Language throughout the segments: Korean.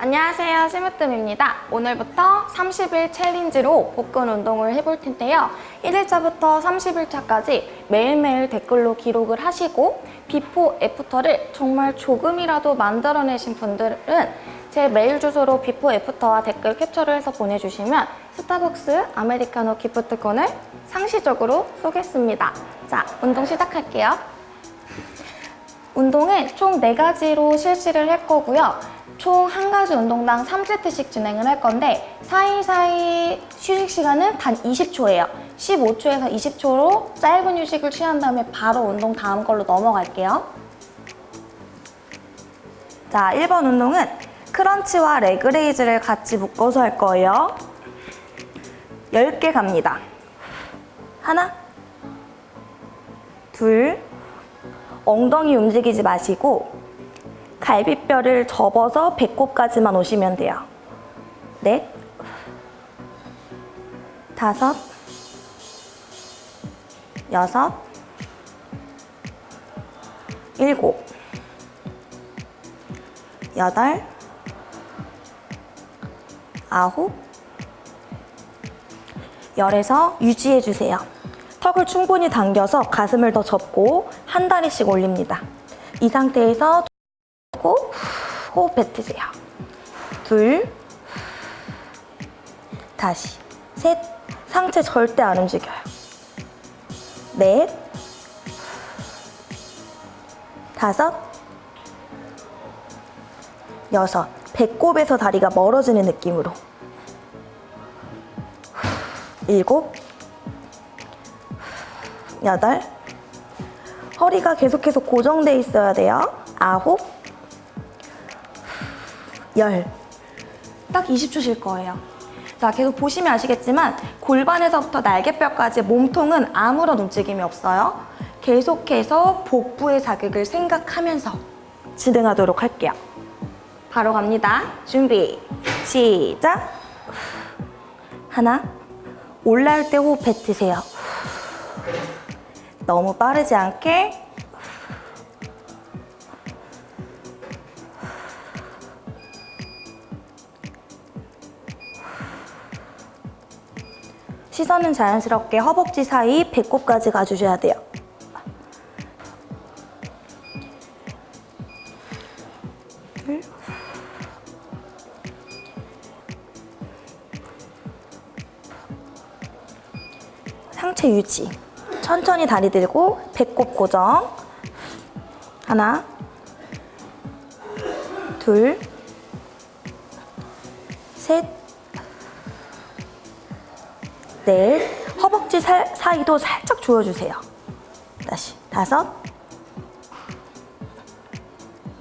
안녕하세요 심으뜸입니다. 오늘부터 30일 challenge로 복근 운동을 해볼 텐데요. 1일차부터 30일차까지 매일매일 댓글로 기록을 하시고 before after를 정말 조금이라도 만들어내신 분들은 제 메일 주소로 비포 애프터와 댓글 캡처를 해서 보내주시면 스타벅스 아메리카노 기프티콘을 상시적으로 쏘겠습니다. 자 운동 시작할게요. 운동은 총 4가지로 실시를 할 거고요 총 한 가지 운동당 3세트씩 진행을 할 건데 사이사이 휴식 시간은 단 20초예요. 15초에서 20초로 짧은 휴식을 취한 다음에 바로 운동 다음 걸로 넘어갈게요. 자, 1번 운동은 crunch와 leg raise를 같이 묶어서 할 거예요. 10개 갑니다. 하나, 둘, 엉덩이 움직이지 마시고 갈비뼈를 접어서 배꼽까지만 오시면 돼요. 넷, 다섯, 여섯, 일곱, 여덟, 아홉, 열에서 유지해주세요. 턱을 충분히 당겨서 가슴을 더 접고 한 다리씩 올립니다. 이 상태에서 하고 호흡 뱉으세요. 둘, 다시, 셋, 상체 절대 안 움직여요. 넷, 다섯, 여섯, 배꼽에서 다리가 멀어지는 느낌으로. 일곱, 여덟, 허리가 계속해서 고정돼 있어야 돼요. 아홉, 열. 딱 20초 쉴 거예요. 자, 계속 보시면 아시겠지만 골반에서부터 날개뼈까지 몸통은 아무런 움직임이 없어요. 계속해서 복부의 자극을 생각하면서 진행하도록 할게요. 바로 갑니다. 준비, 시작! 하나, 올라올 때 호흡 뱉으세요. 너무 빠르지 않게 시선은 자연스럽게 허벅지 사이 배꼽까지 가주셔야 돼요. 상체 유지. 천천히 다리 들고 배꼽 고정. 하나, 둘, 셋, 넷, 허벅지 사, 사이도 살짝 조여주세요. 다시 다섯,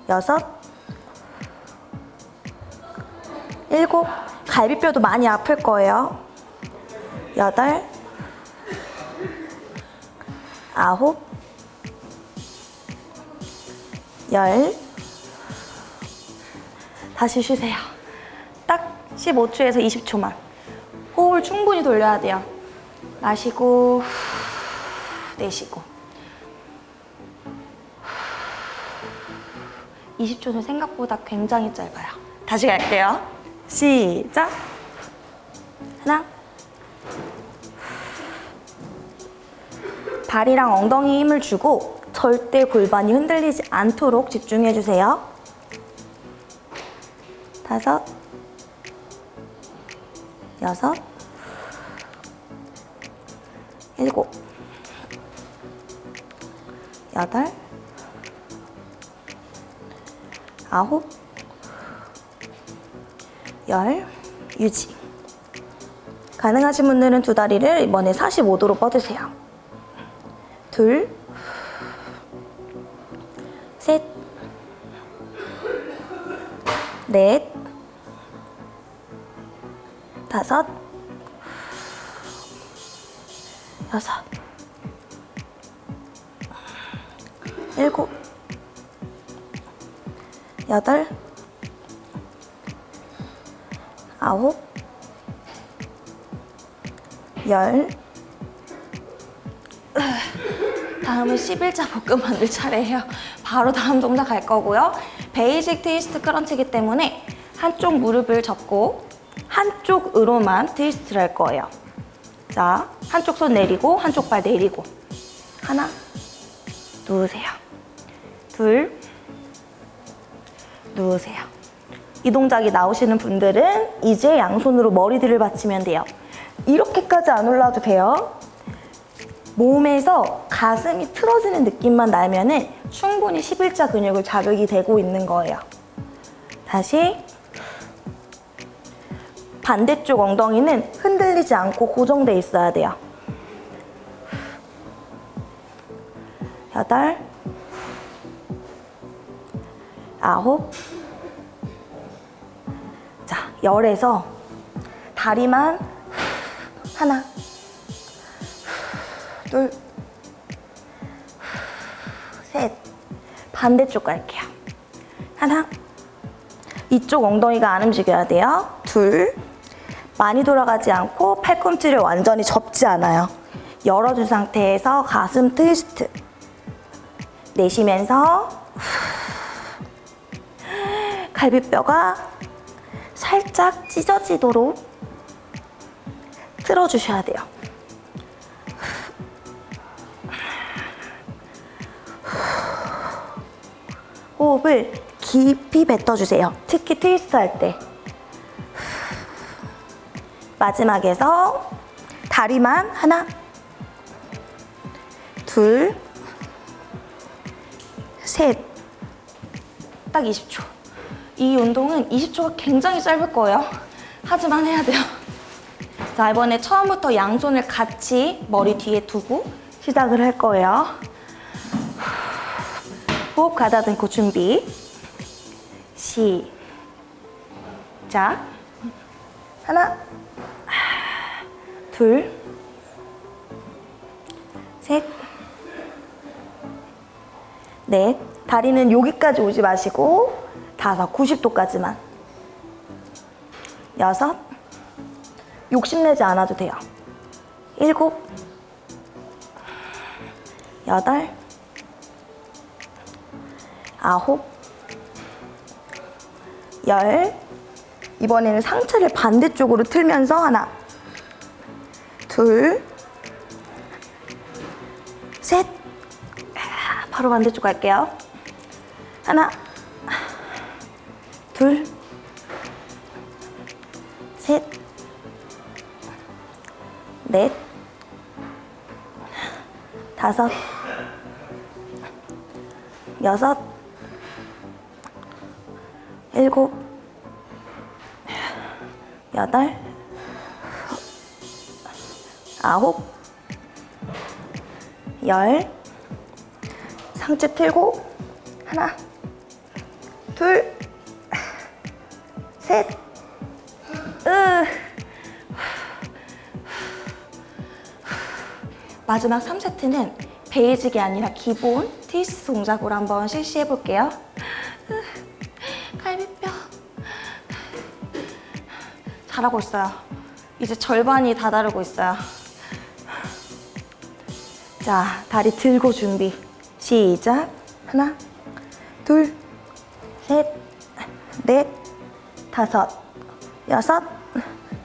여섯, 일곱, 갈비뼈도 많이 아플 거예요. 여덟, 아홉, 열, 다시 쉬세요. 딱 15초에서 20초만. 호흡을 충분히 돌려야 돼요. 마시고 내쉬고 20초는 생각보다 굉장히 짧아요. 다시 갈게요. 시작! 하나 발이랑 엉덩이 힘을 주고 절대 골반이 흔들리지 않도록 집중해주세요. 다섯 여섯 일곱 여덟 아홉 열 유지. 가능하신 분들은 두 다리를 이번에 45도로 뻗으세요. 둘 셋, 넷, 다섯, 여섯, 일곱, 여덟, 아홉, 열. 다음은 11자 복근 만들 차례예요. 바로 다음 동작 갈 거고요. basic twist crunch이기 때문에 한쪽 무릎을 접고 한쪽으로만 트위스트를 할 거예요. 자, 한쪽 손 내리고 한쪽 발 내리고 하나 누우세요. 둘 누우세요. 이 동작이 나오시는 분들은 이제 양손으로 머리들을 받치면 돼요. 이렇게까지 안 올라도 돼요. 몸에서 가슴이 틀어지는 느낌만 나면 은 충분히 11자 근육을 자극이 되고 있는 거예요. 다시 반대쪽 엉덩이는 흔들리지 않고 고정돼 있어야 돼요. 여덟, 아홉, 자, 열에서 다리만 하나, 둘, 셋. 반대쪽 갈게요. 하나. 이쪽 엉덩이가 안 움직여야 돼요. 둘. 많이 돌아가지 않고 팔꿈치를 완전히 접지 않아요. 열어준 상태에서 가슴 트위스트. 내쉬면서 갈비뼈가 살짝 찢어지도록 틀어주셔야 돼요. 호흡을 깊이 뱉어주세요. 특히 트위스트 할 때. 마지막에서 다리만 하나, 둘, 셋. 딱 20초. 이 운동은 20초가 굉장히 짧을 거예요. 하지만 해야 돼요. 자, 이번에 처음부터 양손을 같이 머리 뒤에 두고 시작을 할 거예요. 호흡 가다듬고 준비. 시작. 하나, 둘, 셋, 넷. 다리는 여기까지 오지 마시고 다섯, 90도까지만. 여섯, 욕심내지 않아도 돼요. 일곱, 여덟, 아홉, 열. 이번에는 상체를 반대쪽으로 틀면서 하나, 둘, 셋. 아, 바로 반대쪽 갈게요. 하나, 둘, 셋, 넷, 다섯, 여섯, 일곱, 여덟, 아홉, 열, 상체 틀고 하나, 둘, 셋, 으. 마지막 3세트는 베이직이 아니라 기본 트위스트 동작으로 한번 실시해 볼게요. 갈비뼈. 잘하고 있어요. 이제 절반이 다다르고 있어요. 자, 다리 들고 준비. 시작. 하나, 둘, 셋, 넷, 다섯, 여섯,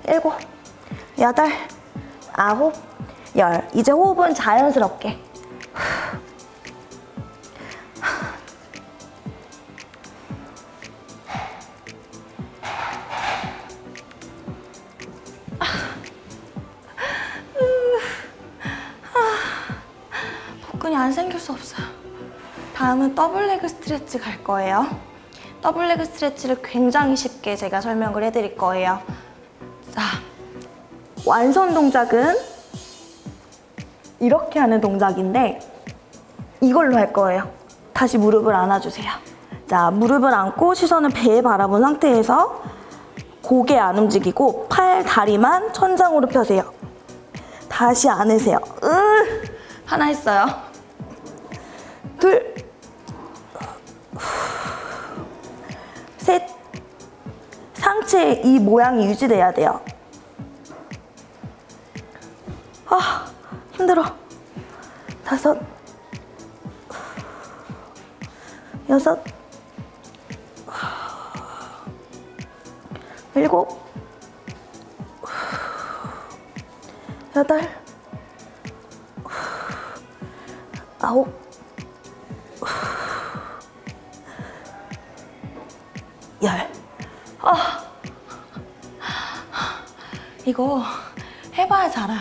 일곱, 여덟, 아홉, 열. 이제 호흡은 자연스럽게. 안 생길 수 없어요. 다음은 double leg stretch 갈 거예요. double leg stretch를 굉장히 쉽게 제가 설명을 해드릴 거예요. 자, 완성 동작은 이렇게 하는 동작인데 이걸로 할 거예요. 다시 무릎을 안아주세요. 자, 무릎을 안고 시선은 배에 바라본 상태에서 고개 안 움직이고 팔, 다리만 천장으로 펴세요. 다시 안으세요. 으, 하나 했어요. 둘, 셋. 상체 이 모양이 유지돼야 돼요. 아, 힘들어. 다섯, 여섯, 일곱, 여덟, 아홉, 열. 이거 해봐야지 알아요.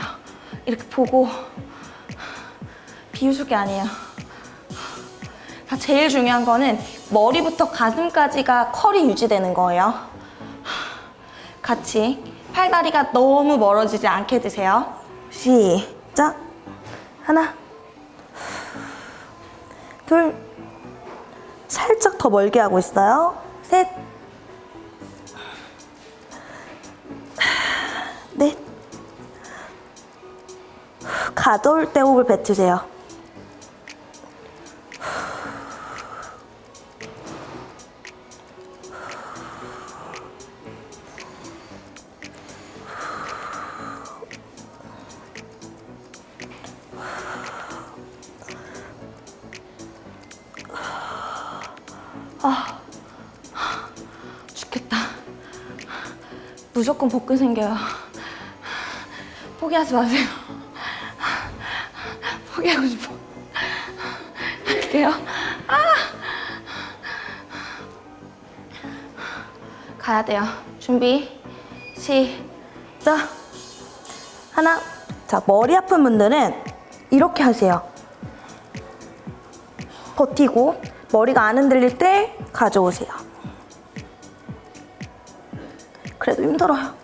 이렇게 보고 비웃을 게 아니에요. 자, 제일 중요한 거는 머리부터 가슴까지가 컬이 유지되는 거예요. 같이 팔다리가 너무 멀어지지 않게 드세요. 시작. 하나, 둘, 살짝 더 멀게 하고 있어요. 4돌 대호흡을 뱉으세요. 아, 죽겠다. 무조건 복근 생겨요. 포기하지 마세요. 포기하고 싶어. 할게요. 아! 가야 돼요. 준비. 시작. 하나. 자, 머리 아픈 분들은 이렇게 하세요. 버티고 머리가 안 흔들릴 때 가져오세요. 그래도 힘들어요.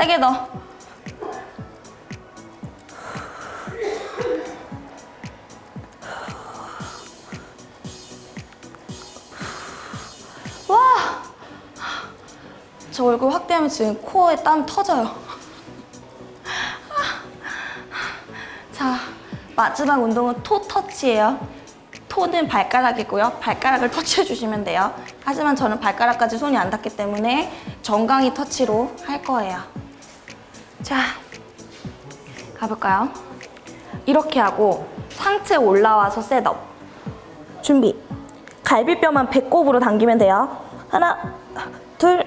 세게 넣어. 와! 저 얼굴 확대하면 지금 코에 땀 터져요. 자, 마지막 운동은 토 터치예요. 토는 발가락이고요. 발가락을 터치해 주시면 돼요. 하지만 저는 발가락까지 손이 안 닿기 때문에 정강이 터치로 할 거예요. 자, 가볼까요? 이렇게 하고 상체 올라와서 셋업. 준비. 갈비뼈만 배꼽으로 당기면 돼요. 하나, 둘,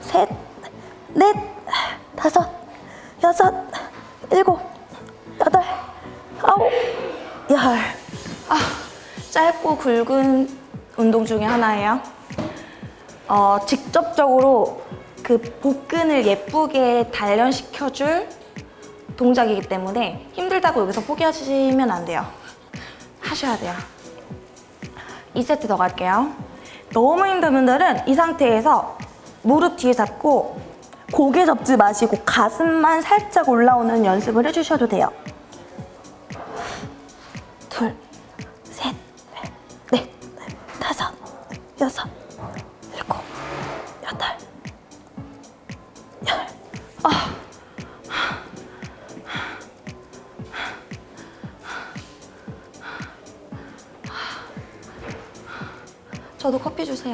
셋, 넷, 다섯, 여섯, 일곱, 여덟, 아홉, 열. 아, 짧고 굵은 운동 중에 하나예요. 어, 직접적으로 그 복근을 예쁘게 단련시켜줄 동작이기 때문에 힘들다고 여기서 포기하시면 안 돼요. 하셔야 돼요. 2세트 더 갈게요. 너무 힘든 분들은 이 상태에서 무릎 뒤에 잡고 고개 접지 마시고 가슴만 살짝 올라오는 연습을 해주셔도 돼요.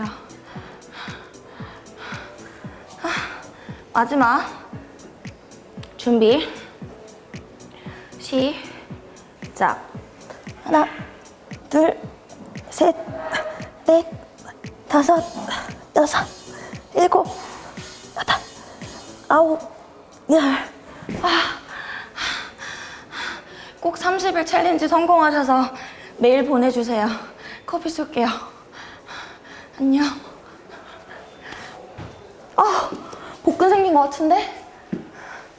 아, 마지막 준비 시작 하나, 둘, 셋, 넷, 다섯, 여섯, 일곱, 여덟, 아홉, 열. 꼭 30일 챌린지 성공하셔서 메일 보내주세요. 커피 쏠게요. 안녕. 아, 복근 생긴 것 같은데?